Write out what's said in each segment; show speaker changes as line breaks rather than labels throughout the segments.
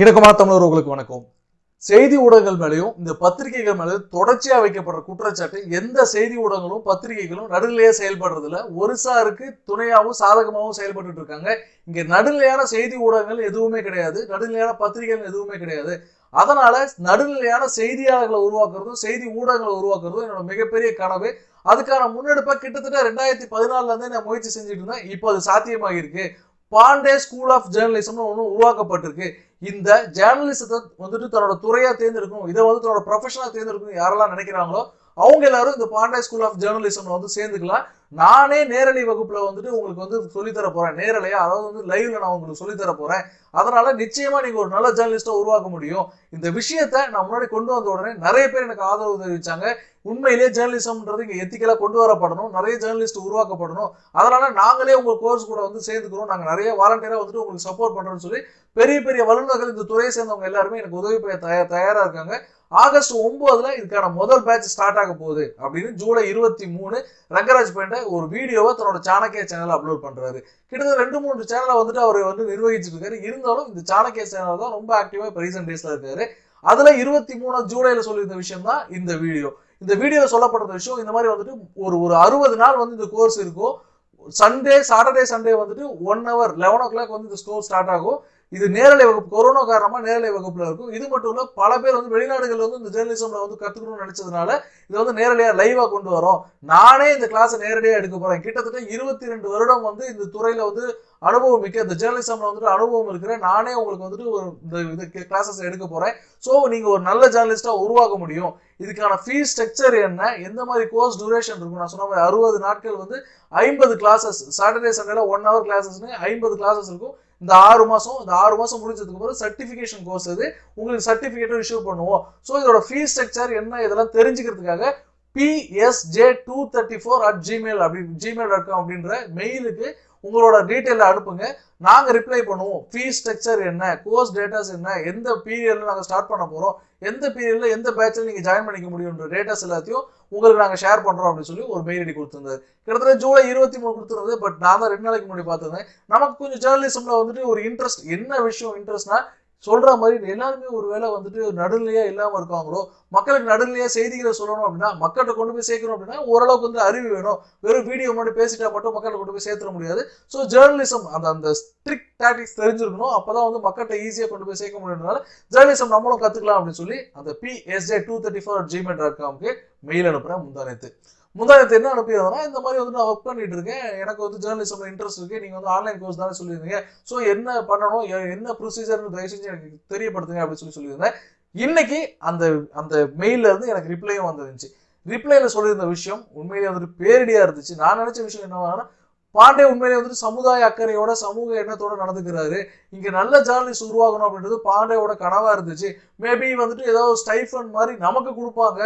இணக்கமான தமிழர்களுக்கு வணக்கம். செய்தி ஊடகங்கள் மேலேயும் இந்த பத்திரிகைகள் மேலேயும் தொடர்ச்சியா வைக்கப்படுற குற்றச்சாட்டு எந்த செய்தி ஊடகங்களும் பத்திரிகைகளும் நடுநிலையா செயல்படுறதுல ஒரு சாருக்கு துணையாகவும் சாதகமாகவும் செயல்பட்டு இருக்காங்க. இங்க நடுநிலையான செய்தி ஊடகங்கள் எதுவுமே கிடையாது. நடுநிலையான பத்திரிகைகள் எதுவுமே கிடையாது. அதனால நடுநிலையான செய்தியாளர்களை உருவாக்குறதும் செய்தி ஊடகங்களை உருவாக்குறதும் என்னோட மிகப்பெரிய கனவு. அதுக்கான முன்னெடுப்பை கிட்டத்தட்ட ரெண்டாயிரத்தி பதினாலுல இருந்தே நான் முயற்சி செஞ்சுட்டு இருந்தேன். இப்போ அது சாத்தியமாக இருக்கு பாண்டே ஸ்கூல் ஆஃப் ஜேர்னலிசம்னு ஒன்று உருவாக்கப்பட்டிருக்கு. இந்த ஜேர்னலிசத்தை வந்துட்டு தன்னோட துறையாக தேர்ந்தெடுக்கும் இதை வந்து தன்னோட ப்ரொஃபஷனாக தேர்ந்தெடுக்கும் யாரெல்லாம் நினைக்கிறாங்களோ அவங்க எல்லாரும் இந்த பாண்டே ஸ்கூல் ஆஃப் ஜேர்னலிசம் வந்து சேர்ந்துக்கலாம். நானே நேரலை வகுப்புல வந்துட்டு உங்களுக்கு வந்து சொல்லித்தர போறேன் நேரலையா? அதாவது வந்து லைவ்ல நான் உங்களுக்கு சொல்லித்தர போறேன். அதனால நிச்சயமா நீங்க ஒரு நல்ல ஜேர்னலிஸ்டா உருவாக்க முடியும். இந்த விஷயத்த நான் முன்னாடி கொண்டு வந்த உடனே நிறைய பேர் எனக்கு ஆதரவு தெரிவிச்சாங்க. உண்மையிலேயே ஜேர்னலிசம்ன்றது இங்கே எத்திக்கலாக கொண்டு வரப்படணும். நிறைய ஜேர்னலிஸ்ட் உருவாக்கப்படணும். அதனால் நாங்களே உங்கள் கோர்ஸ் கூட வந்து சேர்ந்துக்கிறோம். நாங்கள் நிறைய வாலண்டியராக வந்துட்டு உங்களுக்கு சப்போர்ட் பண்ணுறோம்னு சொல்லி பெரிய பெரிய வல்லுநர்கள் இந்த துறையை சேர்ந்தவங்க எல்லாருமே எனக்கு உதவி பெய்ய தயார் தயாராக இருக்காங்க. ஆகஸ்ட் ஒன்பதுல இதுக்கான முதல் பேட்ச் ஸ்டார்ட் ஆக போகுது அப்படின்னு ஜூலை இருபத்தி மூணு ரங்கராஜ் பேண்ட ஒரு வீடியோவை தன்னோட சாணக்கிய சேனல் அப்லோட் பண்றாரு. கிட்டத்தட்ட ரெண்டு மூணு சேனலை வந்துட்டு அவர் வந்து நிர்வகிச்சுட்டு இருக்காரு. இருந்தாலும் இந்த சாணக்கிய சேனல் தான் ரொம்ப ஆக்டிவா இப்போ ரீசெண்ட் டேஸ்ல இருக்காரு. அதுல இருபத்தி மூணு ஜூலைல சொல்லியிருந்த விஷயம் தான் இந்த வீடியோ. இந்த வீடியோ சொல்லப்படுற விஷயம் இந்த மாதிரி வந்துட்டு ஒரு ஒரு அறுபது நாள் வந்து இந்த கோர்ஸ் இருக்கும். சண்டே சாட்டர்டே சண்டே வந்துட்டு one hour eleven o'clock வந்து இந்த ஸ்டோர் ஸ்டார்ட் ஆகும். இது நேரலை வகுப்பு கொரோனா காரணமாக நேரலை வகுப்பில் இருக்கும். இது மட்டும் இல்லை பல பேர் வந்து வெளிநாடுகளில் வந்து இந்த ஜேர்னலிசம்ல வந்து கற்றுக்கணும்னு நினைச்சதுனால இதை வந்து நேரடியாக லைவாக கொண்டு வரோம். நானே இந்த கிளாஸை நேரடியாக எடுக்க போகிறேன் கிட்டத்தட்ட இருபத்தி ரெண்டு வருடம் வந்து இந்த துறையில் வந்து அனுபவம் மிக்க இந்த ஜேர்னலிசம்ல வந்துட்டு அனுபவம் இருக்கிற நானே உங்களுக்கு வந்துட்டு ஒரு இந்த இது கிளாஸஸ் எடுக்க போகிறேன் ஸோ நீங்கள் ஒரு நல்ல ஜேர்னலிஸ்டா உருவாக்க முடியும். இதுக்கான ஃபீஸ் ஸ்ட்ரக்சர் என்ன? எந்த மாதிரி கோர்ஸ் டியூரேஷன் இருக்கும்? நான் சொன்ன மாதிரி அறுபது நாட்கள் வந்து ஐம்பது கிளாஸஸ் சாட்டர்டே சண்டேல ஒன் ஹவர் கிளாஸஸ்னு ஐம்பது கிளாஸஸ் இருக்கும். இந்த ஆறு மாதம் இந்த ஆறு மாதம் முடிஞ்சதுக்கு அப்புறம் சர்டிஃபிகேஷன் கோர்ஸ் இது உங்களுக்கு சர்டிஃபிகேட்டும் இஷ்யூ பண்ணுவோம். ஸோ இதோட ஃபீஸ் ஸ்ட்ரக்சர் என்ன இதெல்லாம் தெரிஞ்சுக்கிறதுக்காக PSJ two thirty four at Gmail அப்படி ஜிமெயில் டாட் காம் அப்படின்ற மெயிலுக்கு உங்களோட டீட்டெயிலை அனுப்புங்க. நாங்கள் ரிப்ளை பண்ணுவோம். ஃபீஸ் ஸ்ட்ரக்சர் என்ன கோர்ஸ் டேட்டாஸ் என்ன எந்த பீரியடில் நாங்கள் ஸ்டார்ட் பண்ண போகிறோம் எந்த பீரியடில் எந்த பேட்ச்ல நீங்கள் ஜாயின் பண்ணிக்க முடியும்ன்ற டேட்டாஸ் எல்லாத்தையும் உங்களுக்கு நாங்கள் ஷேர் பண்ணுறோம் அப்படின்னு சொல்லி ஒரு மெயில் ஐடி கொடுத்துருந்தாரு. கிட்டத்தட்ட ஜூலை இருபத்தி மூணு கொடுத்துருந்தது பட் நான் தான் ரெண்டு நாளைக்கு முன்னாடி பார்த்துருந்தேன் நமக்கு கொஞ்சம் ஜேர்னலிசமில் வந்துட்டு ஒரு இன்ட்ரெஸ்ட் என்ன விஷயம் இன்ட்ரெஸ்ட்னா சொல்ற மாதிரி எல்லாருமே ஒரு வேளை வந்துட்டு நடுநிலையா இல்லாம இருக்காங்களோ மக்களுக்கு நடுநிலையா செய்திகளை சொல்லணும் அப்படின்னா மக்கள்கிட்ட கொண்டு போய் சேர்க்கணும் அப்படின்னா ஓரளவுக்கு வந்து அறிவு வேணும். வெறும் வீடியோ மட்டும் பேசிட்டா மட்டும் மக்கள்கிட்ட கொண்டு போய் சேர்த்துட முடியாது. ஸோ ஜேர்னலிசம் அந்த அந்த ஸ்ட்ரிக்ட் டாக்டிக்ஸ் தெரிஞ்சிருக்கணும். அப்பதான் வந்து மக்கள்கிட்ட ஈஸியா கொண்டு போய் சேர்க்க முடியும்னால ஜேர்னலிசம் நம்மளும் கத்துக்கலாம் அப்படின்னு சொல்லி அந்த PSJ two thirty four Gmail dot காம்க்கு mail அனுப்புறேன் முந்தானத்து முந்தானத்து என்ன அனுப்பியதுனா இந்த மாதிரி வந்து நான் ஒர்க் பண்ணிட்டு இருக்கேன். எனக்கு வந்து ஜேர்னலிசம்ல இன்ட்ரெஸ்ட் இருக்கு. நீங்க வந்து ஆன்லைன் கோர்ஸ் தானே சொல்லியிருந்தீங்க. ஸோ என்ன பண்ணணும் என்ன ப்ரொசீஜர்னு தயவு செஞ்சு எனக்கு தெரியப்படுத்துங்க அப்படின்னு சொல்லி சொல்லியிருந்தேன். இன்னைக்கு அந்த அந்த மெயில இருந்து எனக்கு ரிப்ளையும் வந்துருந்துச்சு ரிப்ளைல சொல்லியிருந்த விஷயம் உண்மையிலேயே வந்துட்டு பேரடியா இருந்துச்சு. நான் நினைச்ச விஷயம் என்னவானா பாண்டே உண்மையிலே வந்துட்டு சமுதாய அக்கறையோட சமூக எண்ணத்தோட நடந்துக்கிறாரு. இங்க நல்ல ஜேர்னலிஸ்ட் உருவாகணும் அப்படின்றது பாண்டேயோட கனவா இருந்துச்சு. மேபி வந்துட்டு ஏதாவது ஸ்டைஃபன் மாதிரி நமக்கு கொடுப்பாங்க.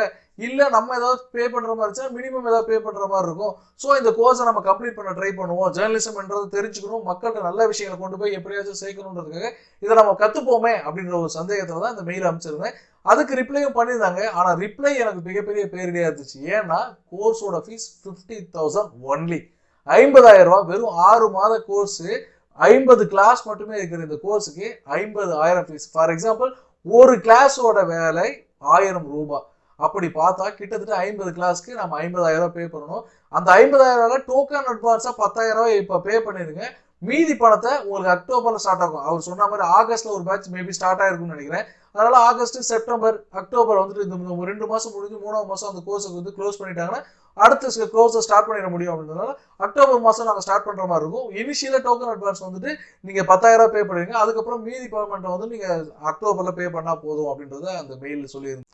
இல்ல நம்ம ஏதாவது பே பண்ற மாதிரி இருந்துச்சா மினிமம் ஏதாவது பே பண்ற மாதிரி இருக்கும். ஸோ இந்த கோர்ஸை நம்ம கம்ப்ளீட் பண்ண ட்ரை பண்ணுவோம். ஜேர்னலிசம்ன்றது தெரிஞ்சுக்கணும். மக்கள்கிட்ட நல்ல விஷயங்களை கொண்டு போய் எப்படியாச்சும் சேர்க்கணுன்றதுக்காக இதை நம்ம கத்துப்போமே அப்படின்ற ஒரு சந்தேகத்துல தான் இந்த மெயில் அமைச்சிருந்தேன் அதுக்கு ரிப்ளையும் பண்ணியிருந்தாங்க. ஆனா ரிப்ளை எனக்கு மிகப்பெரிய பேரிடையா இருந்துச்சு. ஏன்னா கோர்ஸோட ஃபீஸ் ஃபிஃப்டி தௌசண்ட் ஒன்லி ஐம்பதாயிரம் ரூபா வெறும் ஆறு மாத கோர்ஸு ஐம்பது கிளாஸ் மட்டுமே இருக்கிற இந்த கோர்ஸுக்கு ஐம்பது ஆயிரம் ஃபீஸ் ஃபார் எக்ஸாம்பிள் ஒரு கிளாஸோட வேலை ஆயிரம் ரூபாய். அப்படி பார்த்தா கிட்டத்தட்ட ஐம்பது கிளாஸ்க்கு நம்ம ஐம்பதாயிரம் ரூபா பே பண்ணணும். அந்த ஐம்பதாயிரம் ரூபாய் டோக்கன் அட்வான்ஸாக பத்தாயிரம் ரூபாய் இப்போ பே பண்ணிருங்க மீதி பணத்தை உங்களுக்கு அக்டோபர்ல ஸ்டார்ட் ஆகும். அவர் சொன்ன மாதிரி ஆகஸ்ட்ல ஒரு பேட்ச் மேபி ஸ்டார்ட் ஆயிருக்கும்னு நினைக்கிறேன். அதனால ஆகஸ்ட் செப்டம்பர் அக்டோபர் வந்துட்டு இந்த ரெண்டு மாசம் முடிஞ்சு மூணாவது மாசம் அந்த கோர்ஸுக்கு வந்து க்ளோஸ் பண்ணிட்டாங்கன்னா அடுத்த கோர்ஸை ஸ்டார்ட் பண்ணிட முடியும் அப்படின்றதுனால அக்டோபர் மாசம் நாங்கள் ஸ்டார்ட் பண்ற மாதிரி இருக்கும். இனிஷியலாக டோக்கன் அட்வான்ஸ் வந்துட்டு நீங்க பத்தாயிரம் ரூபாய் பே பண்ணுவீங்க அதுக்கப்புறம் மீதி பேமெண்ட்டை வந்து நீங்க அக்டோபர்ல பே பண்ணா போதும் அப்படின்றத அந்த மெயில் சொல்லியிருந்தேன்.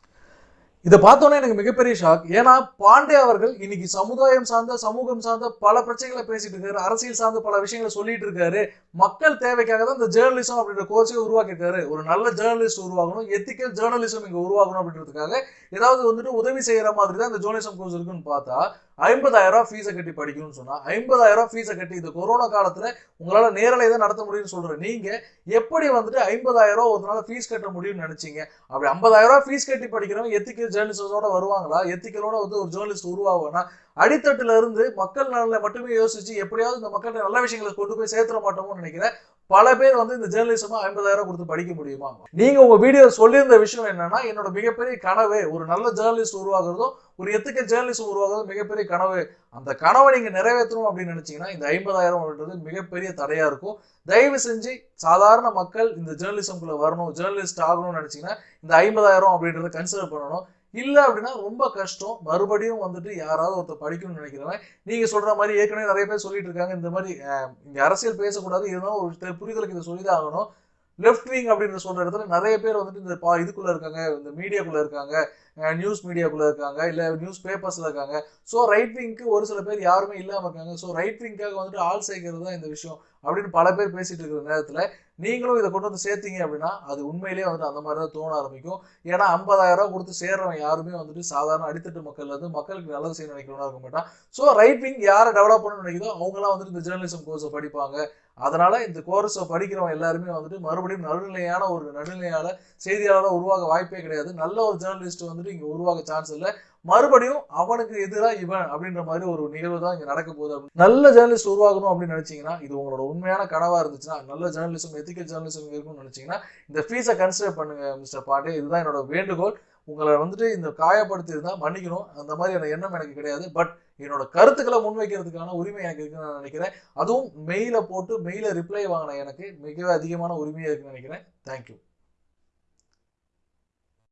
இதை பார்த்தோன்னே எனக்கு மிகப்பெரிய ஷாக் ஏன்னா பாண்டே அவர்கள் இன்னைக்கு சமுதாயம் சார்ந்த சமூகம் சார்ந்த பல பிரச்சனைகளை பேசிட்டு இருக்காரு. அரசியல் சார்ந்த பல விஷயங்களை சொல்லிட்டு இருக்காரு. மக்கள் தேவைக்காக தான் இந்த ஜேர்னலிசம் அப்படின்ற கோர்ஸை உருவாக்கியிருக்காரு. ஒரு நல்ல ஜேர்னலிஸ்ட் உருவாகணும் எத்திக்கல் ஜேர்னலிசம் இங்க உருவாகணும் அப்படின்றதுக்காக ஏதாவது வந்துட்டு உதவி செய்யற மாதிரி தான் இந்த ஜேர்னலிசம் கோர்ஸ் இருக்குன்னு பார்த்தா ஐம்பதாயிரம் ரூபாய் ஃபீஸை கட்டி படிக்கணும்னு சொன்னால் ஐம்பதாயிரம் ரூபாய் ஃபீஸை கட்டி இந்த கொரோனா காலத்துல உங்களால நேரலை தான் நடத்த முடியும்னு சொல்ற நீங்க எப்படி வந்துட்டு ஐம்பதாயிரம் ரூபா ஒரு நாள் ஃபீஸ் கட்ட முடியும்னு நினைச்சீங்க? அப்படி ஐம்பதாயிரம் ஃபீஸ் கட்டி படிக்கிறவங்க எத்திக்கல் ஜேர்னலிஸ்டோட வருவாங்களா? எத்திக்கலோட வந்து ஒரு ஜேர்னலிஸ்ட் உருவாகுவானா? அடித்தட்டுல இருந்து மக்கள் நலனை மட்டுமே யோசிச்சு எப்படியாவது இந்த மக்கள்கிட்ட நல்ல விஷயங்களை கொண்டு போய் சேர்த்துட மாட்டோம்னு நினைக்கிறேன். பல பேர் வந்து இந்த ஜேர்னலிசமா ஐம்பதாயிரம் கொடுத்து படிக்க முடியுமா? நீங்க உங்க வீடியோ சொல்லியிருந்த விஷயம் என்னன்னா என்னோட மிகப்பெரிய கனவு ஒரு நல்ல ஜேர்னலிஸ்ட் உருவாகிறதும் ஒரு எத்துக்க ஜேர்னலிஸ்ட் உருவாகிறதும் மிகப்பெரிய கனவு. அந்த கனவை நீங்க நிறைவேற்றணும் அப்படின்னு நினைச்சீங்கன்னா இந்த ஐம்பதாயிரம் அப்படின்றது மிகப்பெரிய தடையா இருக்கும். தயவு செஞ்சு சாதாரண மக்கள் இந்த ஜேர்னலிசம்குள்ள வரணும் ஜேர்னலிஸ்ட் ஆகணும்னு நினைச்சீங்கன்னா இந்த ஐம்பதாயிரம் அப்படின்றத கன்சிடர் பண்ணணும். இல்லை அப்படின்னா ரொம்ப கஷ்டம். மறுபடியும் வந்துட்டு யாராவது ஒருத்தர் படிக்கணும்னு நினைக்கிறவன் நீங்க சொல்ற மாதிரி ஏற்கனவே நிறைய பேர் சொல்லிட்டு இருக்காங்க. இந்த மாதிரி இந்த அரசியல் பேசக்கூடாது. இருந்தாலும் ஒரு புரிதலுக்கு இதை சொல்லிதான் ஆகணும். லெஃப்ட் விங் அப்படின்னு சொல்ற இடத்துல நிறைய பேர் வந்துட்டு இந்த பா இதுக்குள்ள இருக்காங்க. இந்த மீடியாக்குள்ள இருக்காங்க. நியூஸ் மீடியாக்குள்ள இருக்காங்க. இல்ல நியூஸ் பேப்பர்ஸ்ல இருக்காங்க. ஸோ ரைட் விங்க்கு ஒரு சில பேர் யாருமே இல்லாம இருக்காங்க. ஸோ ரைட் விங்காக வந்துட்டு ஆள் சேர்க்கிறது தான் இந்த விஷயம். அப்படின்னு பல பேர் பேசிட்டு இருக்கிற நேரத்தில் நீங்களும் இதை கொண்டு வந்து சேர்த்தீங்க அப்படின்னா அது உண்மையிலேயே வந்துட்டு அந்த மாதிரி தான் தோண ஆரம்பிக்கும். ஏன்னா ஐம்பதாயிரம் ரூபா கொடுத்து சேர்றவன் யாருமே வந்துட்டு சாதாரண அடித்தட்டு மக்கள் வந்து மக்களுக்கு நல்லது செய்ய நினைக்கிறவனா இருக்க மாட்டான். ஸோ ரைட் விங் யாரை டெவலப் பண்ண நினைக்குதோ அவங்களாம் வந்துட்டு இந்த ஜேர்னலிசம் கோர்ஸை படிப்பாங்க. அதனால இந்த கோர்ஸை படிக்கிறவங்க எல்லாருமே வந்துட்டு மறுபடியும் நடுநிலையான ஒரு நடுநிலையால செய்தியாளராக உருவாக வாய்ப்பே கிடையாது. நல்ல ஒரு ஜேர்னலிஸ்ட் வந்துட்டு இங்கே உருவாக சான்ஸ் இல்லை. மறுபடியும் அவனுக்கு எதிராக இவன் அப்படின்ற மாதிரி ஒரு நிகழ்வு தான் இங்கே நடக்க போகுது அப்படின்னு. நல்ல ஜேர்னலிஸ்ட் உருவாகணும் அப்படின்னு நினைச்சீங்கன்னா இது உங்களோட உண்மையான கனவாக இருந்துச்சுன்னா நல்ல ஜேர்னலிசம் எத்திக்கல் ஜேர்னலிசம் இருக்கும்னு நினைச்சீங்கன்னா இந்த ஃபீஸை கன்சிடர் பண்ணுங்க மிஸ்டர் பாண்டே இதுதான் என்னோட வேண்டுகோள். உங்களை வந்துட்டு இந்த காயப்படுத்தி இருந்தால் மன்னிக்கணும். அந்த மாதிரியான எண்ணம் எனக்கு கிடையாது. பட் என்னோட கருத்துக்களை முன்வைக்கிறதுக்கான உரிமை எனக்கு இருக்குன்னு நான் நினைக்கிறேன். அதுவும் மெயில போட்டு மெயில ரிப்ளை வாங்கின எனக்கு மிக அதிகமான உரிமையாக இருக்குன்னு நினைக்கிறேன். தேங்க்யூ